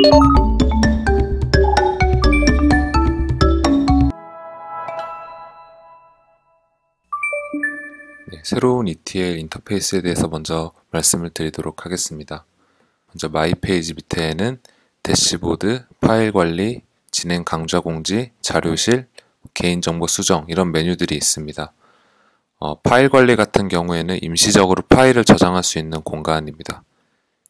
네, 새로운 ETL 인터페이스에 대해서 먼저 말씀을 드리도록 하겠습니다. 먼저 마이 페이지 밑에는 대시보드, 파일 관리, 진행 강좌 공지, 자료실, 개인정보 수정 이런 메뉴들이 있습니다. 어, 파일 관리 같은 경우에는 임시적으로 파일을 저장할 수 있는 공간입니다.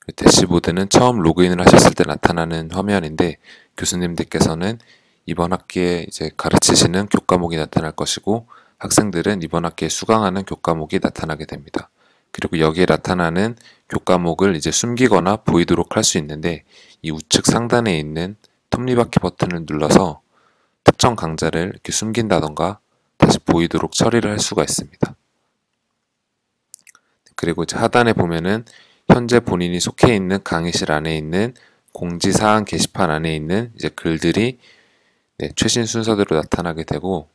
그 대시보드는 처음 로그인을 하셨을 때 나타나는 화면인데 교수님들께서는 이번 학기에 이제 가르치시는 교과목이 나타날 것이고 학생들은 이번 학기에 수강하는 교과목이 나타나게 됩니다. 그리고 여기에 나타나는 교과목을 이제 숨기거나 보이도록 할 수 있는데 이 우측 상단에 있는 톱니바퀴 버튼을 눌러서 특정 강좌를 이렇게 숨긴다던가 다시 보이도록 처리를 할 수가 있습니다. 그리고 하단에 보면은 현재 본인이 속해 있는 강의실 안에 있는 공지사항 게시판 안에 있는 이제 글들이 네, 최신 순서대로 나타나게 되고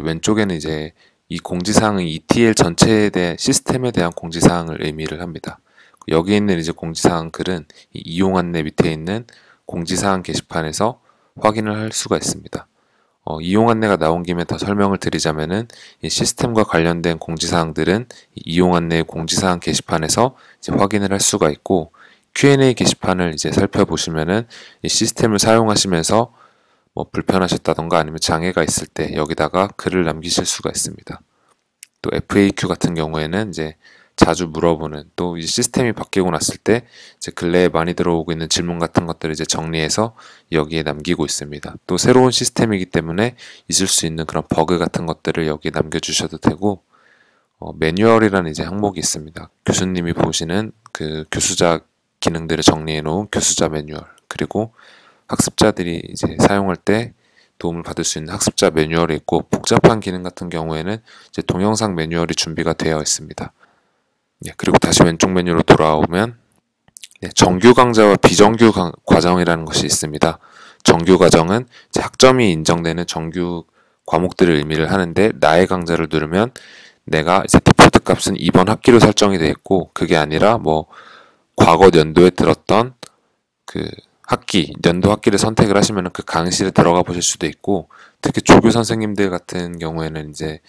왼쪽에는 이제 이 공지사항은 ETL 전체에 대한 시스템에 대한 공지사항을 의미를 합니다. 여기 있는 이제 공지사항 글은 이용 안내 밑에 있는 공지사항 게시판에서 확인을 할 수가 있습니다. 어, 이용 안내가 나온 김에 더 설명을 드리자면은 이 시스템과 관련된 공지사항들은 이용 안내 공지사항 게시판에서 이제 확인을 할 수가 있고 Q&A 게시판을 이제 살펴보시면은 이 시스템을 사용하시면서 뭐 불편하셨다던가 아니면 장애가 있을 때 여기다가 글을 남기실 수가 있습니다. 또 FAQ 같은 경우에는 이제 자주 물어보는 또 이 시스템이 바뀌고 났을 때 이제 근래에 많이 들어오고 있는 질문 같은 것들을 이제 정리해서 여기에 남기고 있습니다. 또 새로운 시스템이기 때문에 있을 수 있는 그런 버그 같은 것들을 여기에 남겨주셔도 되고 어, 매뉴얼이라는 이제 항목이 있습니다. 교수님이 보시는 그 교수자 기능들을 정리해 놓은 교수자 매뉴얼 그리고 학습자들이 이제 사용할 때 도움을 받을 수 있는 학습자 매뉴얼이 있고 복잡한 기능 같은 경우에는 이제 동영상 매뉴얼이 준비가 되어 있습니다. 네, 그리고 다시 왼쪽 메뉴로 돌아오면 네, 정규 강좌와 비정규 강, 과정이라는 것이 있습니다. 정규 과정은 학점이 인정되는 정규 과목들을 의미를 하는데 나의 강좌를 누르면 내가 이제 디폴트 값은 이번 학기로 설정이 되어 있고 그게 아니라 뭐 과거 연도에 들었던 그 학기, 연도 학기를 선택을 하시면 그 강의실에 들어가 보실 수도 있고 특히 조교 선생님들 같은 경우에는 이제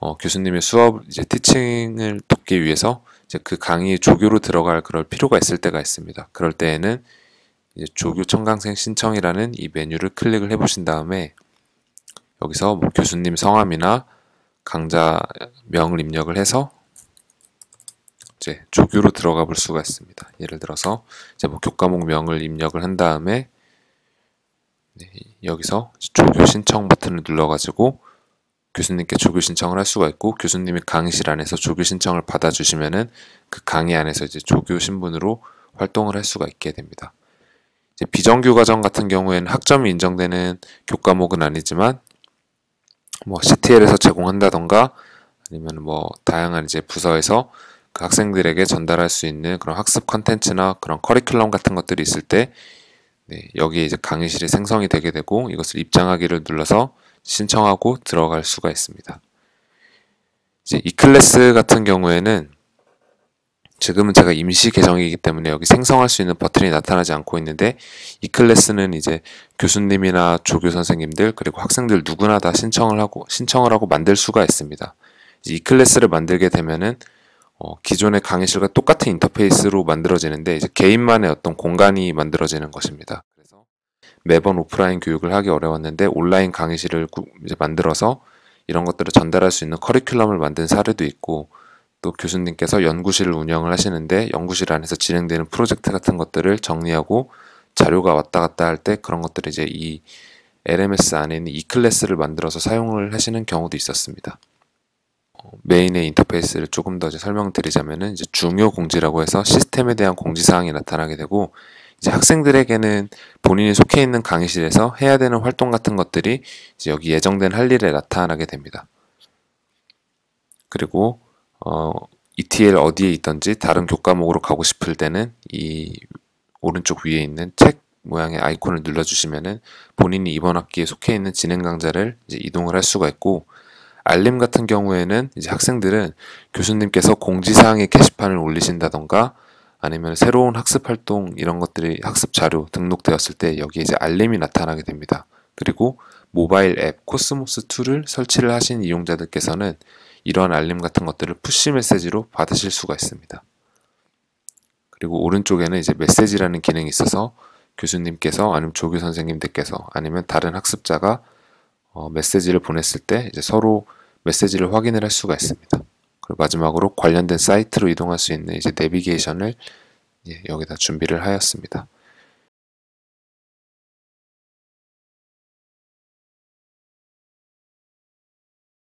어, 교수님의 수업 이제 티칭을 돕기 위해서 이제 그 강의 조교로 들어갈 그럴 필요가 있을 때가 있습니다. 그럴 때에는 이제 조교 청강생 신청이라는 이 메뉴를 클릭을 해 보신 다음에 여기서 뭐 교수님 성함이나 강좌명을 입력을 해서 이제 조교로 들어가 볼 수가 있습니다. 예를 들어서 이제 뭐 교과목 명을 입력을 한 다음에 네, 여기서 조교 신청 버튼을 눌러가지고 교수님께 조교 신청을 할 수가 있고 교수님이 강의실 안에서 조교 신청을 받아주시면은 그 강의 안에서 이제 조교 신분으로 활동을 할 수가 있게 됩니다. 이제 비정규 과정 같은 경우에는 학점이 인정되는 교과목은 아니지만 뭐 CTL에서 제공한다던가 아니면 뭐 다양한 이제 부서에서 그 학생들에게 전달할 수 있는 그런 학습 컨텐츠나 그런 커리큘럼 같은 것들이 있을 때 네, 여기에 이제 강의실이 생성이 되게 되고 이것을 입장하기를 눌러서 신청하고 들어갈 수가 있습니다. 이제 이 클래스 같은 경우에는 지금은 제가 임시 계정이기 때문에 여기 생성할 수 있는 버튼이 나타나지 않고 있는데 이 클래스는 이제 교수님이나 조교 선생님들 그리고 학생들 누구나 다 신청을 하고 신청을 하고 만들 수가 있습니다. 이 클래스를 만들게 되면은 어, 기존의 강의실과 똑같은 인터페이스로 만들어지는데 이제 개인만의 어떤 공간이 만들어지는 것입니다. 매번 오프라인 교육을 하기 어려웠는데 온라인 강의실을 이제 만들어서 이런 것들을 전달할 수 있는 커리큘럼을 만든 사례도 있고 또 교수님께서 연구실을 운영을 하시는데 연구실 안에서 진행되는 프로젝트 같은 것들을 정리하고 자료가 왔다 갔다 할 때 그런 것들을 이제 이 LMS 안에 있는 이 클래스를 만들어서 사용을 하시는 경우도 있었습니다. 어, 메인의 인터페이스를 조금 더 설명드리자면은 이제 중요 공지라고 해서 시스템에 대한 공지 사항이 나타나게 되고 이제 학생들에게는 본인이 속해 있는 강의실에서 해야 되는 활동 같은 것들이 이제 여기 예정된 할 일에 나타나게 됩니다. 그리고 어, ETL 어디에 있던지 다른 교과목으로 가고 싶을 때는 이 오른쪽 위에 있는 책 모양의 아이콘을 눌러주시면은 본인이 이번 학기에 속해 있는 진행 강좌를 이제 이동을 할 수가 있고 알림 같은 경우에는 이제 학생들은 교수님께서 공지사항의 게시판을 올리신다던가 아니면 새로운 학습 활동 이런 것들이 학습 자료 등록되었을 때 여기에 이제 알림이 나타나게 됩니다. 그리고 모바일 앱 코스모스 2를 설치를 하신 이용자들께서는 이러한 알림 같은 것들을 푸시 메시지로 받으실 수가 있습니다. 그리고 오른쪽에는 이제 메시지라는 기능이 있어서 교수님께서 아니면 조교 선생님들께서 아니면 다른 학습자가 어, 메시지를 보냈을 때 이제 서로 메시지를 확인을 할 수가 있습니다. 그리고 마지막으로 관련된 사이트로 이동할 수 있는 이제 내비게이션을 예, 여기다 준비를 하였습니다.